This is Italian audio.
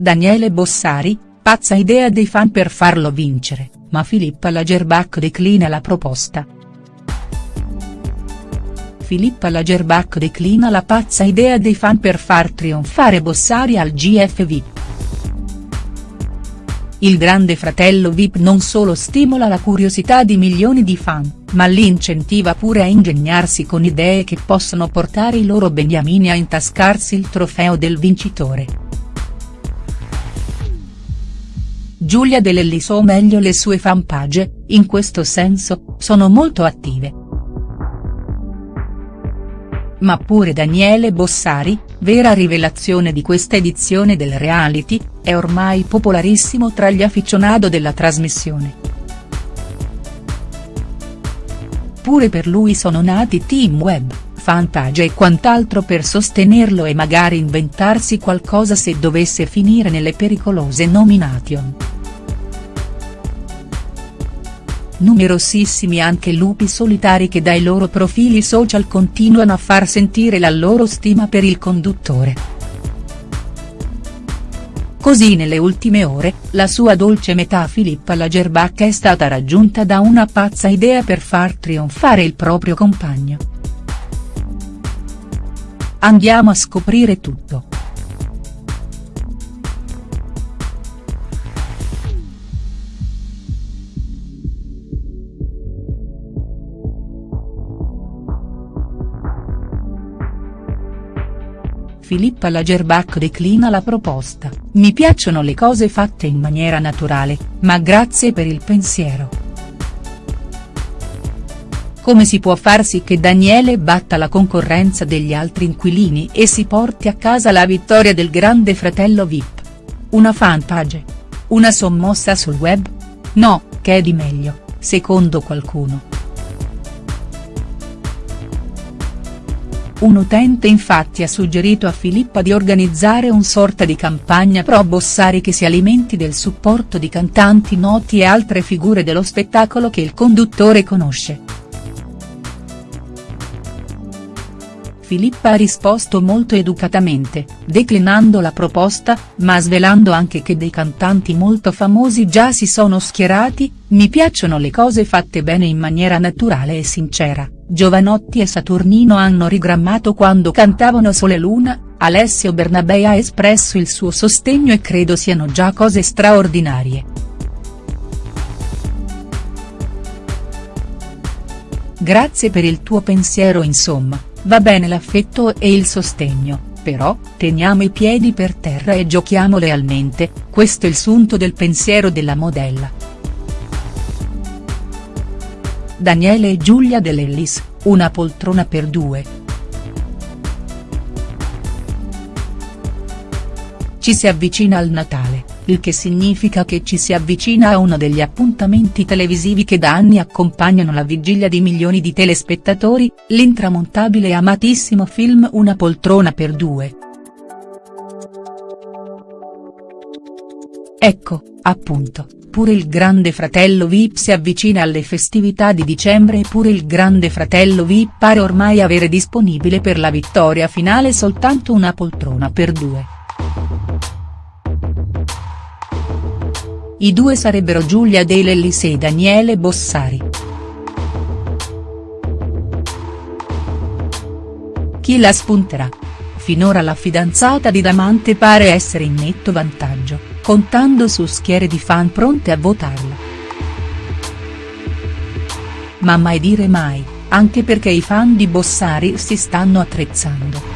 Daniele Bossari, pazza idea dei fan per farlo vincere, ma Filippa Lagerbach declina la proposta. Filippa Lagerbach declina la pazza idea dei fan per far trionfare Bossari al GF VIP. Il grande fratello VIP non solo stimola la curiosità di milioni di fan, ma li incentiva pure a ingegnarsi con idee che possono portare i loro beniamini a intascarsi il trofeo del vincitore. Giulia De Lellis o meglio le sue fanpage, in questo senso, sono molto attive. Ma pure Daniele Bossari, vera rivelazione di questa edizione del reality, è ormai popolarissimo tra gli afficionado della trasmissione. Pure per lui sono nati team web, fanpage e quant'altro per sostenerlo e magari inventarsi qualcosa se dovesse finire nelle pericolose nomination. Numerosissimi anche lupi solitari che dai loro profili social continuano a far sentire la loro stima per il conduttore. Così nelle ultime ore, la sua dolce metà Filippa Lagerbach è stata raggiunta da una pazza idea per far trionfare il proprio compagno. Andiamo a scoprire tutto. Filippa Lagerbach declina la proposta, mi piacciono le cose fatte in maniera naturale, ma grazie per il pensiero. Come si può far sì che Daniele batta la concorrenza degli altri inquilini e si porti a casa la vittoria del grande fratello Vip? Una fanpage? Una sommossa sul web? No, che è di meglio, secondo qualcuno. Un utente infatti ha suggerito a Filippa di organizzare un sorta di campagna pro Bossari che si alimenti del supporto di cantanti noti e altre figure dello spettacolo che il conduttore conosce. Filippa ha risposto molto educatamente, declinando la proposta, ma svelando anche che dei cantanti molto famosi già si sono schierati, mi piacciono le cose fatte bene in maniera naturale e sincera, Giovanotti e Saturnino hanno rigrammato quando cantavano Sole Luna, Alessio Bernabei ha espresso il suo sostegno e credo siano già cose straordinarie. Grazie per il tuo pensiero insomma. Va bene l'affetto e il sostegno, però, teniamo i piedi per terra e giochiamo lealmente, questo è il sunto del pensiero della modella. Daniele e Giulia Dell'Ellis, una poltrona per due. Ci si avvicina al Natale il che significa che ci si avvicina a uno degli appuntamenti televisivi che da anni accompagnano la vigilia di milioni di telespettatori, l'intramontabile e amatissimo film Una poltrona per due. Ecco, appunto, pure il grande fratello Vip si avvicina alle festività di dicembre e pure il grande fratello Vip pare ormai avere disponibile per la vittoria finale soltanto una poltrona per due. I due sarebbero Giulia De Lellis e Daniele Bossari. Chi la spunterà? Finora la fidanzata di Damante pare essere in netto vantaggio, contando su schiere di fan pronte a votarla. Ma mai dire mai, anche perché i fan di Bossari si stanno attrezzando.